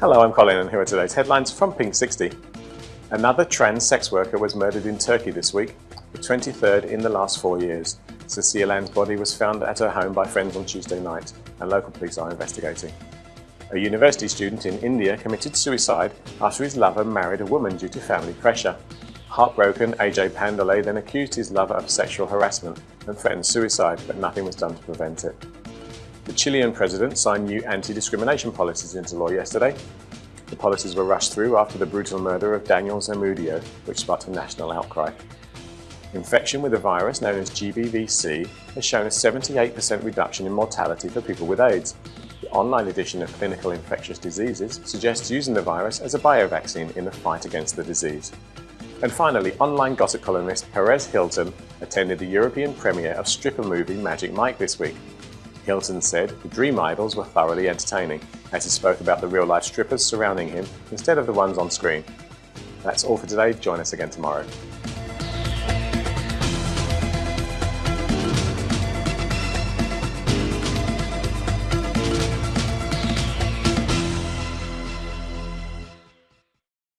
Hello, I'm Colin and here are today's headlines from Pink 60. Another trans sex worker was murdered in Turkey this week, the 23rd in the last four years. Cecilia Ann's body was found at her home by friends on Tuesday night and local police are investigating. A university student in India committed suicide after his lover married a woman due to family pressure. Heartbroken, AJ Pandale then accused his lover of sexual harassment and threatened suicide, but nothing was done to prevent it. The Chilean president signed new anti-discrimination policies into law yesterday. The policies were rushed through after the brutal murder of Daniel Zamudio, which sparked a national outcry. Infection with a virus known as GBVC has shown a 78% reduction in mortality for people with AIDS. The online edition of Clinical Infectious Diseases suggests using the virus as a biovaccine in the fight against the disease. And finally, online gossip columnist Perez Hilton attended the European premiere of stripper movie Magic Mike this week. Hilton said the Dream Idols were thoroughly entertaining, as he spoke about the real-life strippers surrounding him instead of the ones on screen. That's all for today, join us again tomorrow.